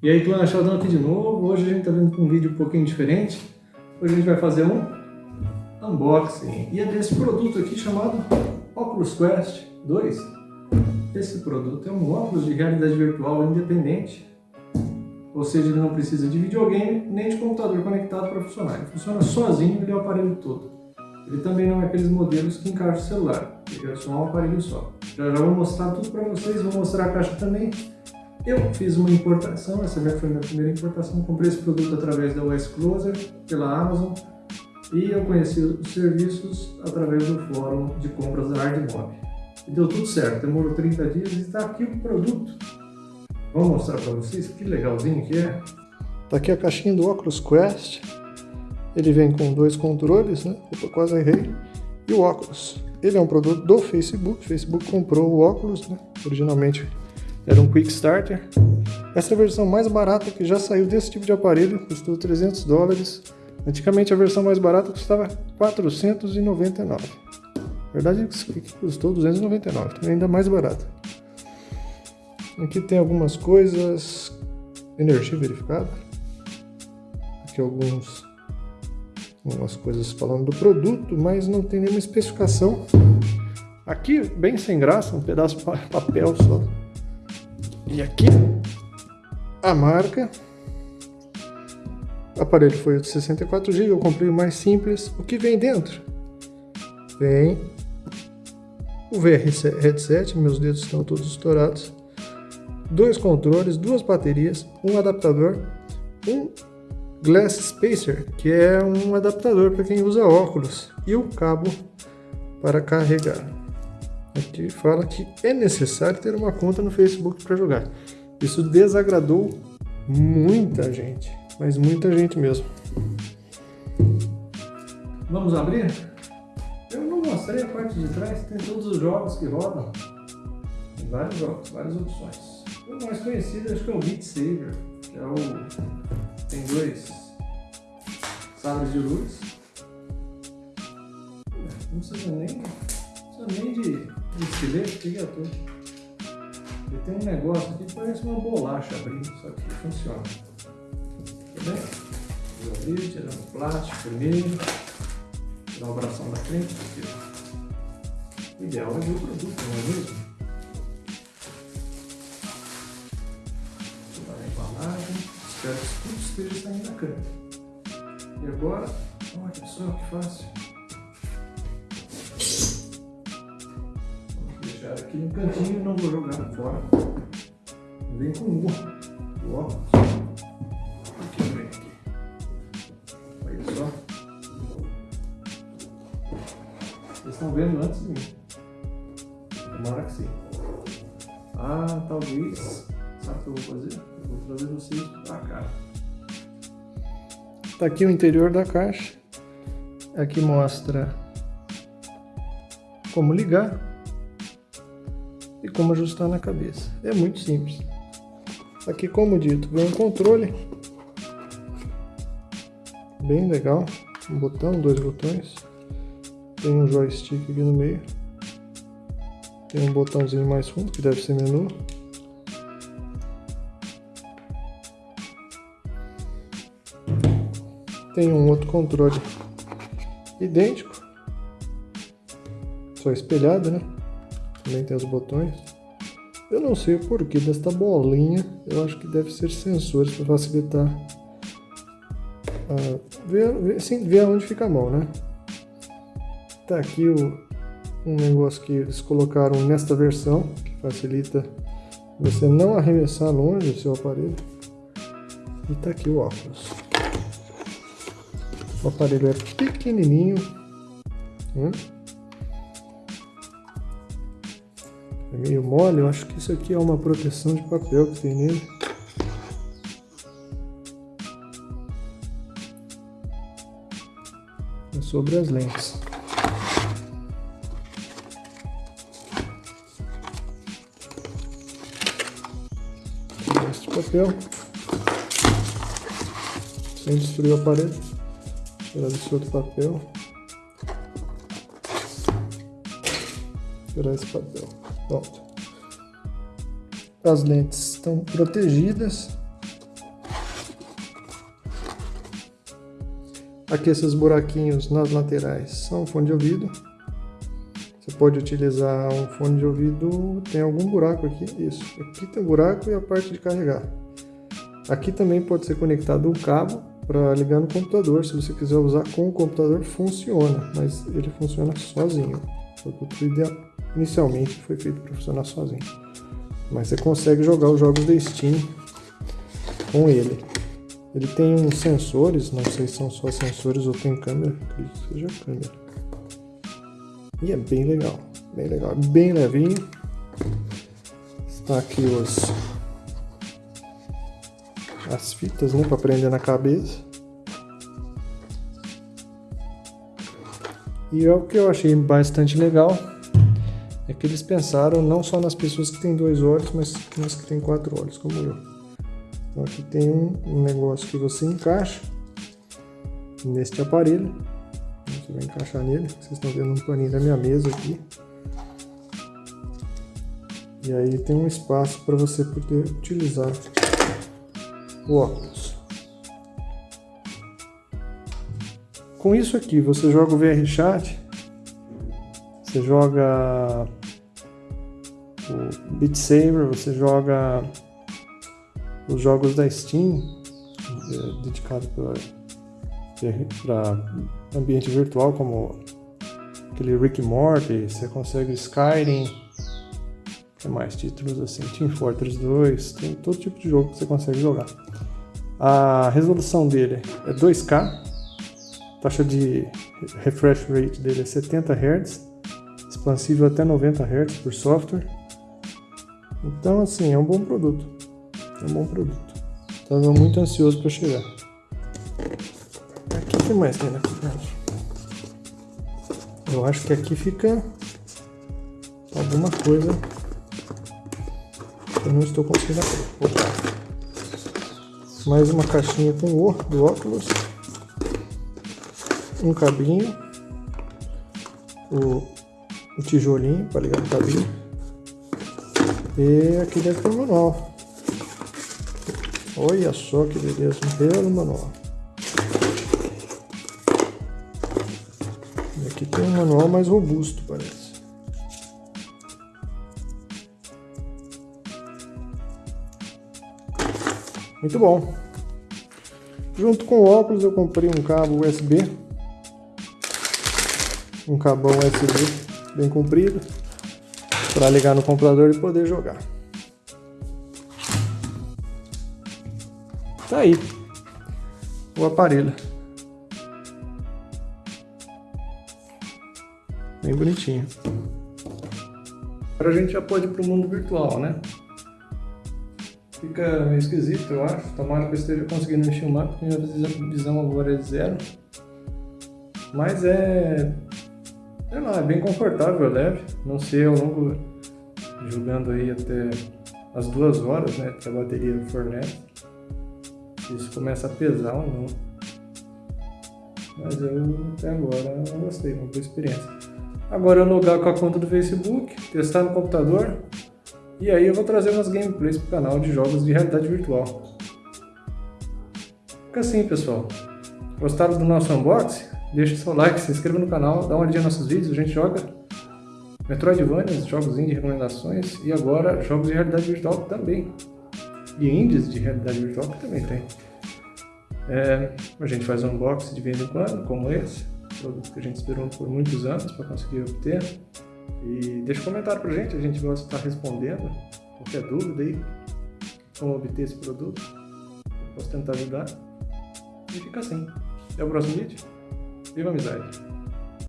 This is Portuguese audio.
E aí, Clã Sheldon aqui de novo. Hoje a gente está vindo com um vídeo um pouquinho diferente. Hoje a gente vai fazer um unboxing. E é desse produto aqui chamado Oculus Quest 2. Esse produto é um óculos de realidade virtual independente. Ou seja, ele não precisa de videogame nem de computador conectado para funcionar. Ele funciona sozinho, ele é o aparelho todo. Ele também não é aqueles modelos que encaixa o celular. Ele é só um aparelho só. Já, já vou mostrar tudo para vocês, vou mostrar a caixa também. Eu fiz uma importação, essa foi a minha primeira importação, comprei esse produto através da US Closer, pela Amazon, e eu conheci os serviços através do fórum de compras da Hardmob. E deu tudo certo, demorou 30 dias e está aqui o produto. Vou mostrar para vocês que legalzinho que é. Tá aqui a caixinha do Oculus Quest. Ele vem com dois controles, né? Eu quase errei. E o óculos. Ele é um produto do Facebook. O Facebook comprou o óculos, né? Originalmente era um Quick Starter. Essa é a versão mais barata que já saiu desse tipo de aparelho, custou 300 dólares. Antigamente a versão mais barata custava 499. Na verdade custou 299, então é ainda mais barato. Aqui tem algumas coisas, energia verificada. Aqui alguns, algumas coisas falando do produto, mas não tem nenhuma especificação. Aqui, bem sem graça, um pedaço de papel só. E aqui a marca. O aparelho foi de 64 GB, eu comprei o mais simples. O que vem dentro? Vem o VR headset, meus dedos estão todos estourados. Dois controles, duas baterias, um adaptador, um Glass Spacer, que é um adaptador para quem usa óculos, e o cabo para carregar. Aqui fala que é necessário ter uma conta no Facebook para jogar. Isso desagradou muita gente, mas muita gente mesmo. Vamos abrir? Eu não mostrei a parte de trás, tem todos os jogos que rodam. Tem vários jogos, várias opções. O mais conhecido acho que é o Beat Saber, que é o... tem dois sabres de luz. Não precisa nem, precisa nem de estilete, que é todo. Ele tem um negócio aqui que parece uma bolacha abrindo, só que funciona. Tá bem? Vou abrir, tirar o plástico primeiro, tirar o bração da frente. Aqui. O ideal é ver o produto, não é mesmo? Tirar a embalagem, espero que tudo esteja saindo da câmera. E agora, olha só que fácil. Aqui no cantinho, não vou jogar fora. Vem com um ó. Aqui vem aqui. Olha só. Vocês estão vendo antes de mim. Tomara que sim. Ah, talvez. Sabe o que eu vou fazer? Eu vou trazer vocês para cá. Tá aqui o interior da caixa. Aqui mostra como ligar e como ajustar na cabeça. É muito simples. Aqui, como dito, vem um controle bem legal, um botão, dois botões, tem um joystick aqui no meio, tem um botãozinho mais fundo que deve ser menu. Tem um outro controle idêntico, só espelhado, né? Também tem os botões. Eu não sei o porquê desta bolinha, eu acho que deve ser sensores para facilitar uh, ver, ver, sim, ver onde fica a mão, né? Tá aqui o, um negócio que eles colocaram nesta versão, que facilita você não arremessar longe o seu aparelho. E tá aqui o óculos. O aparelho é pequenininho, né? É meio mole, eu acho que isso aqui é uma proteção de papel que tem nele. É sobre as lentes. Este papel. Sem destruir o aparelho. Tirar esse outro papel. Tirar esse papel. Pronto. As lentes estão protegidas. Aqui esses buraquinhos nas laterais são fone de ouvido. Você pode utilizar um fone de ouvido, tem algum buraco aqui, isso. Aqui tem um buraco e a parte de carregar. Aqui também pode ser conectado um cabo para ligar no computador. Se você quiser usar com o computador, funciona, mas ele funciona sozinho. O ideal inicialmente foi feito para funcionar sozinho. Mas você consegue jogar os jogos da Steam com ele. Ele tem uns sensores, não sei se são só sensores ou tem câmera, acredito que seja câmera. E é bem legal, bem legal, bem levinho. Está aqui os as fitas, né, para prender na cabeça. E é o que eu achei bastante legal é que eles pensaram não só nas pessoas que têm dois olhos, mas nas que têm quatro olhos, como eu. Então aqui tem um negócio que você encaixa neste aparelho. Você vai encaixar nele. Vocês estão vendo um paninho da minha mesa aqui. E aí tem um espaço para você poder utilizar o óculos. Com isso aqui, você joga o VR Chat, você joga o Beat Saber, você joga os jogos da Steam, é, dedicado para ambiente virtual, como aquele Rick Morty, você consegue Skyrim, que mais títulos assim, Team Fortress 2, tem todo tipo de jogo que você consegue jogar. A resolução dele é 2K, taxa de refresh rate dele é 70 Hz, expansível até 90 Hz por software. Então, assim, é um bom produto. É um bom produto. Estava muito ansioso para chegar. Aqui tem mais tem na Eu acho que aqui fica alguma coisa que eu não estou conseguindo abrir. Opa mais uma caixinha com o do óculos, um cabinho, o, o tijolinho para ligar o cabinho e aqui dentro tem o manual. Olha só que beleza, belo manual. E aqui tem um manual mais robusto, parece. Muito bom. Junto com o óculos eu comprei um cabo USB. Um cabão USB bem comprido. Para ligar no computador e poder jogar. Tá aí. O aparelho. Bem bonitinho. Agora a gente já pode ir para o mundo virtual, né? Fica meio esquisito, eu acho. Tomara que eu esteja conseguindo filmar, porque minha visão agora é zero. Mas é... Sei lá, é bem confortável, é leve. Não sei ao longo... Jogando aí até as duas horas, né? Que a bateria fornece. Isso começa a pesar ou não. Mas eu até agora não gostei, uma boa experiência. Agora eu logar com a conta do Facebook, testar no computador, e aí eu vou trazer umas gameplays pro canal de jogos de realidade virtual. Fica assim, pessoal. Gostaram do nosso unboxing? Deixa seu like, se inscreva no canal, dá uma olhadinha nos nossos vídeos, a gente joga Metroidvania, jogos de recomendações e agora jogos de realidade virtual também. E indies de realidade virtual que também tem. É, a gente faz um unboxing de vez em quando, como esse, produto que a gente esperou por muitos anos para conseguir obter. E deixa um comentário pra gente, a gente gosta de estar respondendo. Qualquer dúvida aí, como obter esse produto, posso tentar ajudar. E fica assim. Até o próximo vídeo. 1번 미사일